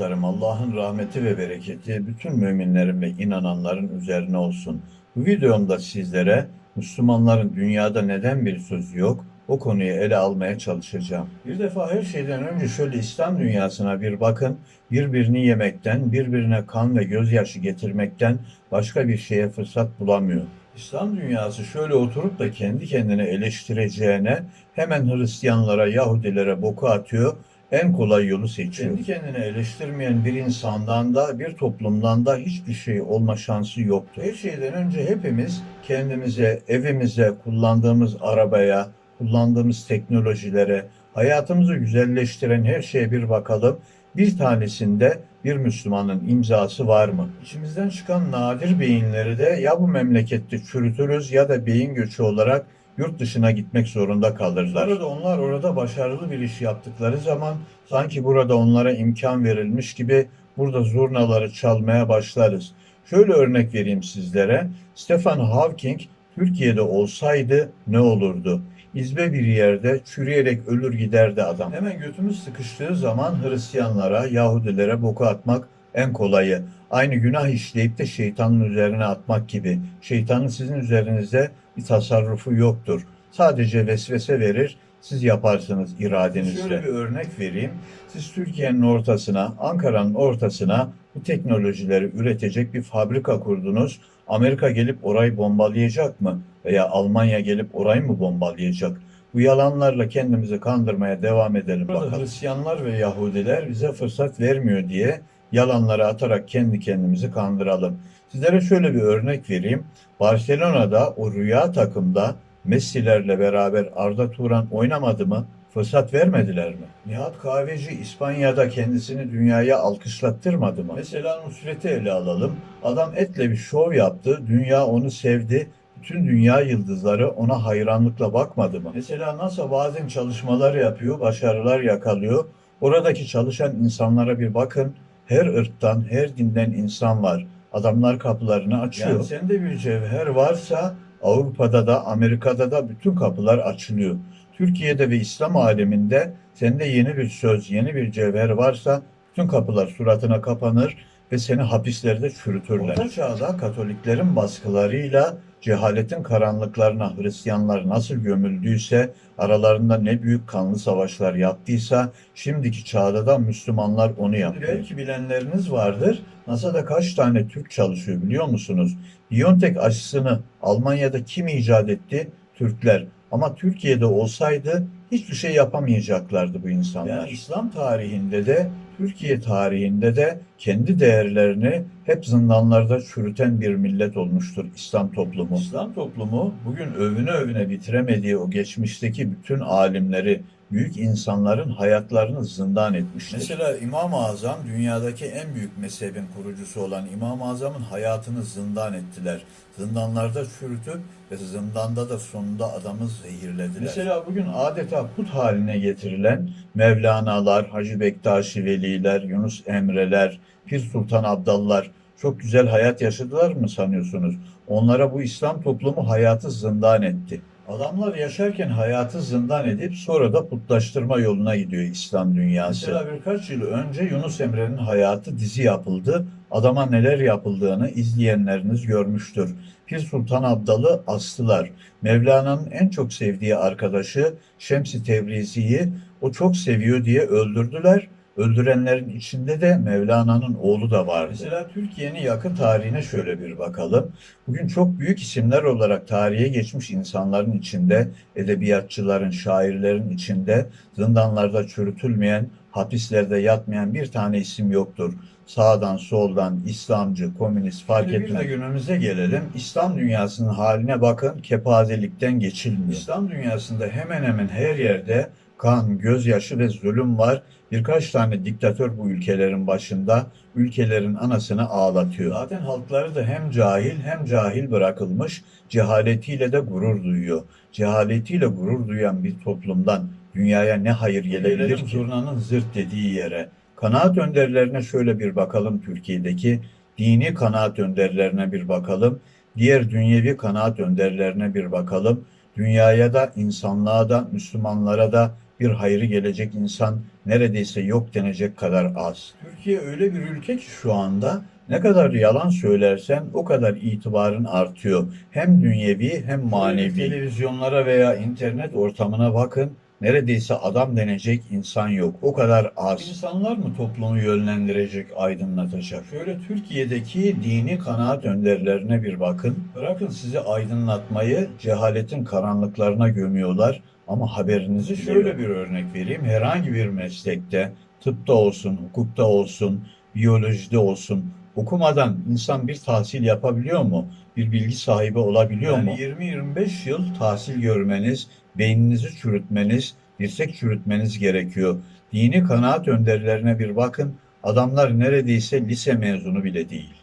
dostlarım, Allah'ın rahmeti ve bereketi bütün müminlerin ve inananların üzerine olsun. Bu videomda sizlere Müslümanların dünyada neden bir sözü yok, o konuyu ele almaya çalışacağım. Bir defa her şeyden önce şöyle İslam dünyasına bir bakın, birbirini yemekten, birbirine kan ve gözyaşı getirmekten başka bir şeye fırsat bulamıyor. İslam dünyası şöyle oturup da kendi kendine eleştireceğine hemen Hristiyanlara, Yahudilere boku atıyor, en kolay yolu seçiyor. Kendi kendine eleştirmeyen bir insandan da bir toplumdan da hiçbir şey olma şansı yoktur. Her şeyden önce hepimiz kendimize, evimize, kullandığımız arabaya, kullandığımız teknolojilere, hayatımızı güzelleştiren her şeye bir bakalım. Bir tanesinde bir Müslümanın imzası var mı? İçimizden çıkan nadir beyinleri de ya bu memlekette çürütürüz ya da beyin göçü olarak yurt dışına gitmek zorunda kalırlar. Burada onlar orada başarılı bir iş yaptıkları zaman sanki burada onlara imkan verilmiş gibi burada zurnaları çalmaya başlarız. Şöyle örnek vereyim sizlere. Stephen Hawking Türkiye'de olsaydı ne olurdu? İzbe bir yerde çürüyerek ölür giderdi adam. Hemen götümüz sıkıştığı zaman Hristiyanlara, Yahudilere boku atmak en kolayı. Aynı günah işleyip de şeytanın üzerine atmak gibi. Şeytanın sizin üzerinizde bir tasarrufu yoktur. Sadece vesvese verir, siz yaparsınız iradenizle. Şöyle bir örnek vereyim. Siz Türkiye'nin ortasına, Ankara'nın ortasına bu teknolojileri üretecek bir fabrika kurdunuz. Amerika gelip orayı bombalayacak mı? Veya Almanya gelip orayı mı bombalayacak? Bu yalanlarla kendimizi kandırmaya devam edelim bakalım. Hristiyanlar ve Yahudiler bize fırsat vermiyor diye yalanları atarak kendi kendimizi kandıralım. Sizlere şöyle bir örnek vereyim. Barcelona'da o rüya takımda Messi'lerle beraber Arda Turan oynamadı mı? Fırsat vermediler mi? Nihat Kahveci İspanya'da kendisini dünyaya alkışlattırmadı mı? Mesela Nusret'i ele alalım. Adam etle bir şov yaptı. Dünya onu sevdi. Bütün dünya yıldızları ona hayranlıkla bakmadı mı? Mesela NASA bazen çalışmalar yapıyor, başarılar yakalıyor. Oradaki çalışan insanlara bir bakın. Her ırktan, her dinden insan var. Adamlar kapılarını açıyor. Yani sende bir cevher varsa Avrupa'da da Amerika'da da bütün kapılar açılıyor. Türkiye'de ve İslam aleminde sende yeni bir söz, yeni bir cevher varsa bütün kapılar suratına kapanır ve seni hapislerde çürütürler. Orta çağda Katoliklerin baskılarıyla cehaletin karanlıklarına Hristiyanlar nasıl gömüldüyse, aralarında ne büyük kanlı savaşlar yaptıysa, şimdiki çağda da Müslümanlar onu yapıyor. Belki bilenleriniz vardır, NASA'da kaç tane Türk çalışıyor biliyor musunuz? Biontech aşısını Almanya'da kim icat etti? Türkler. Ama Türkiye'de olsaydı hiçbir şey yapamayacaklardı bu insanlar. Yani İslam tarihinde de Türkiye tarihinde de kendi değerlerini hep zindanlarda çürüten bir millet olmuştur İslam toplumu. İslam toplumu bugün övüne övüne bitiremediği o geçmişteki bütün alimleri, büyük insanların hayatlarını zindan etmiştir. Mesela İmam-ı Azam dünyadaki en büyük mezhebin kurucusu olan İmam-ı Azam'ın hayatını zindan ettiler. Zindanlarda çürütüp ve zindanda da sonunda adamı zehirlediler. Mesela bugün adeta put haline getirilen Mevlana'lar, Hacı Bektaşi Veliler, Yunus Emre'ler, Pir Sultan Abdallar çok güzel hayat yaşadılar mı sanıyorsunuz? Onlara bu İslam toplumu hayatı zindan etti. Adamlar yaşarken hayatı zindan edip sonra da putlaştırma yoluna gidiyor İslam dünyası. Mesela birkaç yıl önce Yunus Emre'nin hayatı dizi yapıldı. Adama neler yapıldığını izleyenleriniz görmüştür. Pir Sultan Abdal'ı astılar. Mevlana'nın en çok sevdiği arkadaşı Şems-i Tebrizi'yi o çok seviyor diye öldürdüler. Öldürenlerin içinde de Mevlana'nın oğlu da var. Mesela Türkiye'nin yakın tarihine şöyle bir bakalım. Bugün çok büyük isimler olarak tarihe geçmiş insanların içinde, edebiyatçıların, şairlerin içinde, zindanlarda çürütülmeyen, hapislerde yatmayan bir tane isim yoktur. Sağdan, soldan, İslamcı, komünist fark etmez. Bir de günümüze gelelim. İslam dünyasının haline bakın, kepazelikten geçilmiyor. İslam dünyasında hemen hemen her yerde kan, gözyaşı ve zulüm var. Birkaç tane diktatör bu ülkelerin başında ülkelerin anasını ağlatıyor. Zaten halkları da hem cahil hem cahil bırakılmış, cehaletiyle de gurur duyuyor. Cehaletiyle gurur duyan bir toplumdan dünyaya ne hayır gelebilir ki? Zurnanın zırt dediği yere. Kanaat önderlerine şöyle bir bakalım Türkiye'deki. Dini kanaat önderlerine bir bakalım. Diğer dünyevi kanaat önderlerine bir bakalım. Dünyaya da, insanlığa da, Müslümanlara da bir hayrı gelecek insan neredeyse yok denecek kadar az. Türkiye öyle bir ülke ki şu anda ne kadar yalan söylersen o kadar itibarın artıyor. Hem dünyevi hem manevi. Televizyonlara veya internet ortamına bakın. Neredeyse adam denecek insan yok. O kadar az. İnsanlar mı toplumu yönlendirecek, aydınlatacak? Şöyle Türkiye'deki dini kanaat önderlerine bir bakın. Bırakın sizi aydınlatmayı cehaletin karanlıklarına gömüyorlar. Ama haberinizi şöyle bir örnek vereyim. Herhangi bir meslekte, tıpta olsun, hukukta olsun, biyolojide olsun, okumadan insan bir tahsil yapabiliyor mu? Bir bilgi sahibi olabiliyor mu? 20-25 yıl tahsil görmeniz, beyninizi çürütmeniz, dirsek çürütmeniz gerekiyor. Dini kanaat önderlerine bir bakın. Adamlar neredeyse lise mezunu bile değil.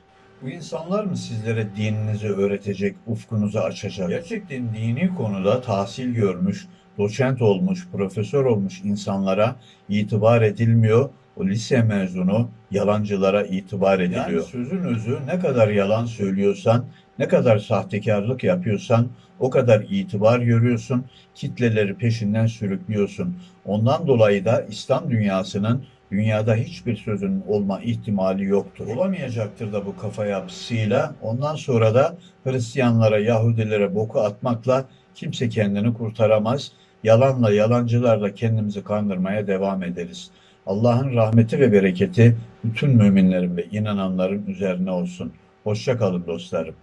Bu insanlar mı sizlere dininizi öğretecek, ufkunuzu açacak? Gerçekten dini konuda tahsil görmüş, doçent olmuş, profesör olmuş insanlara itibar edilmiyor. O lise mezunu yalancılara itibar ediliyor. Yani sözün özü ne kadar yalan söylüyorsan, ne kadar sahtekarlık yapıyorsan o kadar itibar görüyorsun, kitleleri peşinden sürüklüyorsun. Ondan dolayı da İslam dünyasının dünyada hiçbir sözün olma ihtimali yoktur. Olamayacaktır da bu kafa yapısıyla. Ondan sonra da Hristiyanlara, Yahudilere boku atmakla kimse kendini kurtaramaz. Yalanla, yalancılarla kendimizi kandırmaya devam ederiz. Allah'ın rahmeti ve bereketi bütün müminlerin ve inananların üzerine olsun. Hoşça kalın dostlarım.